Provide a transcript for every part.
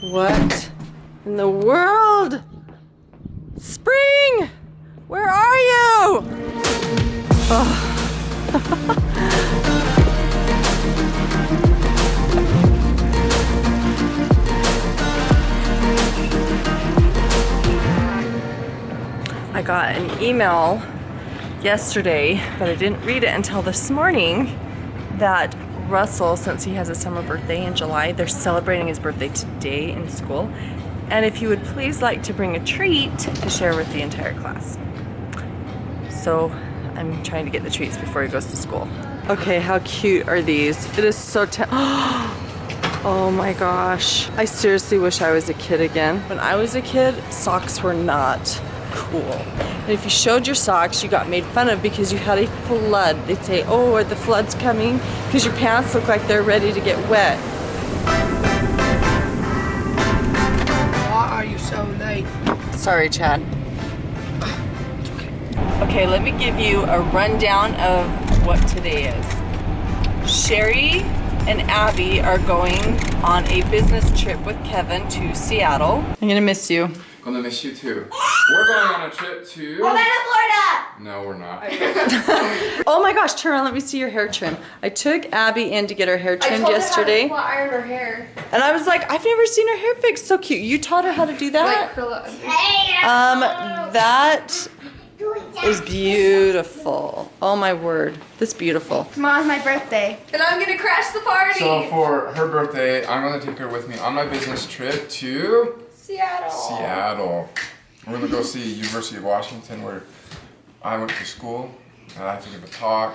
What in the world? Spring! Where are you? Oh. I got an email yesterday, but I didn't read it until this morning, that Russell, since he has a summer birthday in July, they're celebrating his birthday today in school. And if you would please like to bring a treat to share with the entire class. So I'm trying to get the treats before he goes to school. Okay, how cute are these? It is so Oh my gosh. I seriously wish I was a kid again. When I was a kid, socks were not cool. And if you showed your socks, you got made fun of because you had a flood. They'd say, oh, are the floods coming? Because your pants look like they're ready to get wet. Why are you so late? Sorry, Chad. Okay, let me give you a rundown of what today is. Sherry and Abby are going on a business trip with Kevin to Seattle. I'm gonna miss you. Gonna miss you too. We're going on a trip to. Orlando, Florida! No, we're not. oh my gosh, turn around, let me see your hair trim. I took Abby in to get her hair trimmed yesterday. I iron her hair. And I was like, I've never seen her hair fixed so cute. You taught her how to do that? Like curl it. Um, that is beautiful. Oh my word, that's beautiful. Tomorrow's my birthday. And I'm gonna crash the party! So for her birthday, I'm gonna take her with me on my business trip to Seattle. Seattle. We're gonna go see University of Washington where I went to school. And I have to give a talk.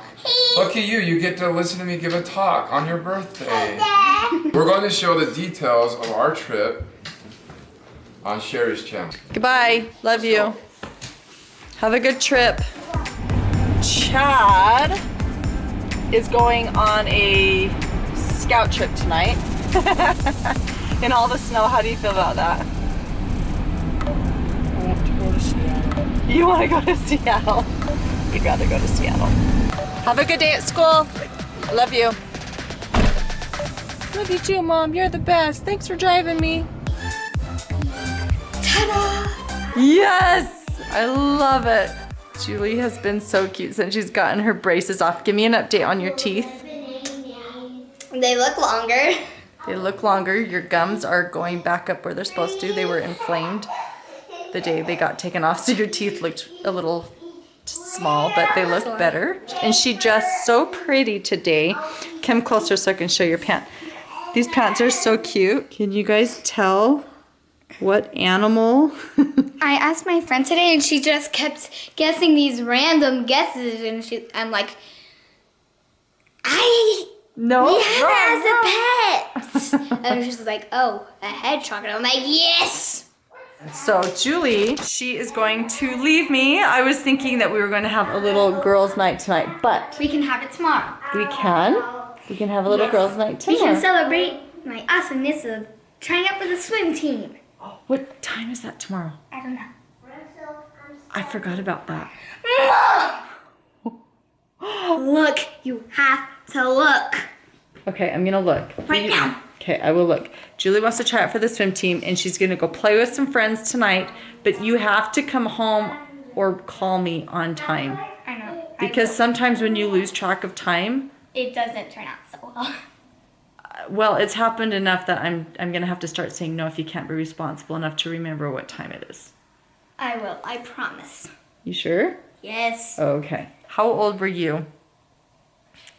Look at you, you get to listen to me give a talk on your birthday. We're going to show the details of our trip on Sherry's channel. Goodbye, love you. Have a good trip. Chad is going on a scout trip tonight. In all the snow, how do you feel about that? I want to go to Seattle. You want to go to Seattle? You'd rather go to Seattle. Have a good day at school. I love you. Love you too, Mom. You're the best. Thanks for driving me. Ta-da! Yes! I love it. Julie has been so cute since she's gotten her braces off. Give me an update on your teeth. They look longer. They look longer. Your gums are going back up where they're supposed to. They were inflamed the day they got taken off, so your teeth looked a little small, but they look better. And she dressed so pretty today. Come closer so I can show your pants. These pants are so cute. Can you guys tell what animal? I asked my friend today and she just kept guessing these random guesses and she, I'm like, I no, we have it as a pet. and she's like, oh, a hedgehog. And I'm like, yes. So Julie, she is going to leave me. I was thinking that we were going to have a little girls' night tonight, but We can have it tomorrow. we can. We can have a little Yes. girls' night tomorrow. We can celebrate my awesomeness of trying out for the swim team. What time is that tomorrow? I don't know. I forgot about that. Look, you have to look. Okay, I'm gonna look. Right now. Okay, I will look. Julie wants to try out for the swim team and she's gonna go play with some friends tonight, but you have to come home or call me on time. I know. Because sometimes when you lose track of time, it doesn't turn out so well. Uh, well, it's happened enough that I'm I'm gonna have to start saying no if you can't be responsible enough to remember what time it is. I will, I promise. You sure? Yes. Okay. How old were you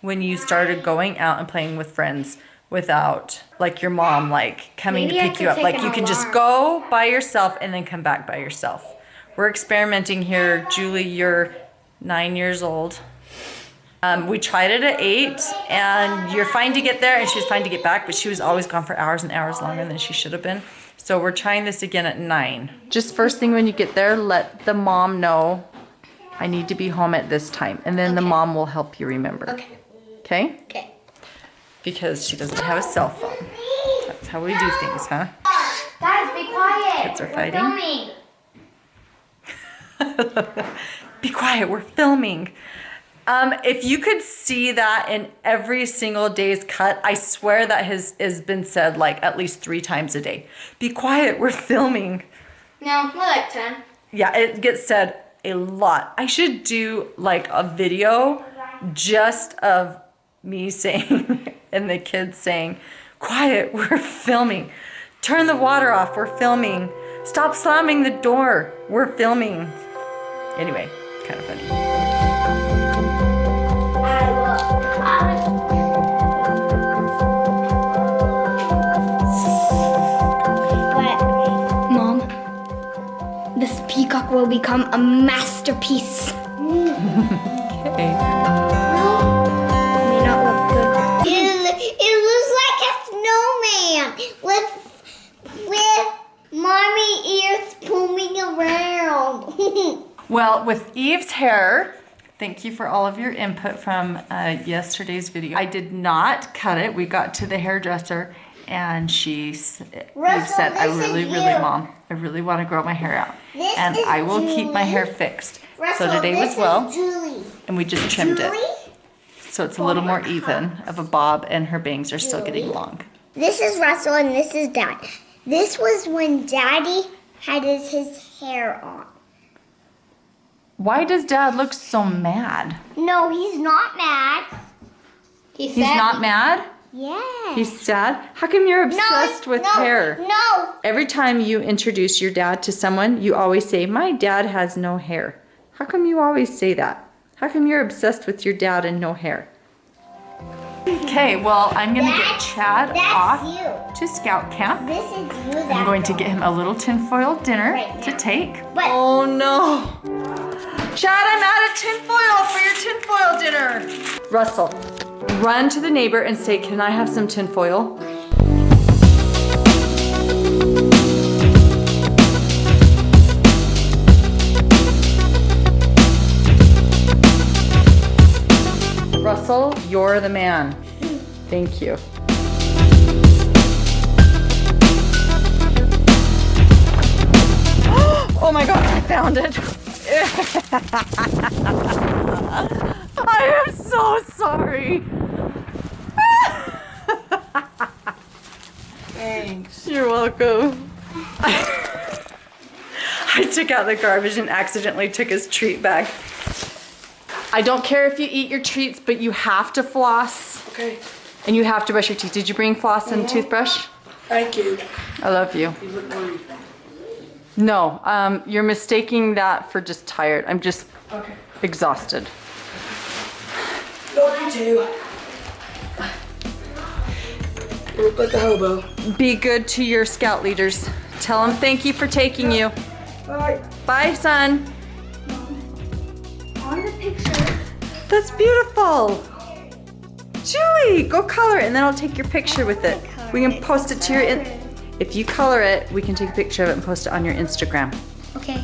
when you started going out and playing with friends without like your mom like coming Maybe to pick you up? Like you can just go by yourself and then come back by yourself. We're experimenting here. Julie, you're nine years old. Um, we tried it at eight and you're fine to get there and she was fine to get back, but she was always gone for hours and hours longer than she should have been. So we're trying this again at nine. Just first thing when you get there, let the mom know I need to be home at this time. And then the mom will help you remember. Okay. Okay? Okay. Because she doesn't have a cell phone. That's how we do things, huh? Guys, be quiet. Kids are We're fighting. filming. be quiet, we're filming. Um, if you could see that in every single day's cut, I swear that has has been said like at least three times a day. Be quiet, we're filming. No, more like 10. Yeah, it gets said a lot. I should do like a video just of me saying and the kids saying, quiet, we're filming. Turn the water off, we're filming. Stop slamming the door, we're filming. Anyway, kind of funny. Mom, this peacock will become a masterpiece. Okay. Well, with Eve's hair, thank you for all of your input from uh, yesterday's video. I did not cut it. We got to the hairdresser and she Eve Russell, said, I really, really, you." mom, I really want to grow my hair out. This and I will keep my hair fixed. Russell, so today was well, Julie. and we just trimmed Julie, it. So it's a little more even of a bob and her bangs are still getting long. this is Russell and this is Dad. This was when Daddy had his, his hair on. Why does dad look so mad? No, he's not mad. He's not mad? Yeah. He's sad? How come you're no, obsessed with no, hair? No. Every time you introduce your dad to someone, you always say, My dad has no hair. How come you always say that? How come you're obsessed with your dad and no hair? Okay, well, I'm gonna get Chad off you. to scout camp. This is you. I'm going to get him a little tinfoil dinner Right to take. But- oh no! Chad, I'm out of tinfoil for your tinfoil dinner! Russell, run to the neighbor and say, Can I have some tinfoil? Russell, you're the man. Thank you. Oh my god, I found it. I am so sorry. Thanks. You're welcome. I took out the garbage and accidentally took his treat bag. I don't care if you eat your treats, but you have to floss Okay. and you have to brush your teeth. Did you bring floss and toothbrush? Thank you. I love you. You. No, um, you're mistaking that for just tired. I'm just Okay. exhausted. Love you too. You look like a hobo. Be good to your scout leaders. Tell them thank you for taking you. Bye. Bye, son. On the picture. That's beautiful. Julie, go color it and then I'll take your picture with it. We can post it to your, in- if you color it, we can take a picture of it and post it on your Instagram. Okay.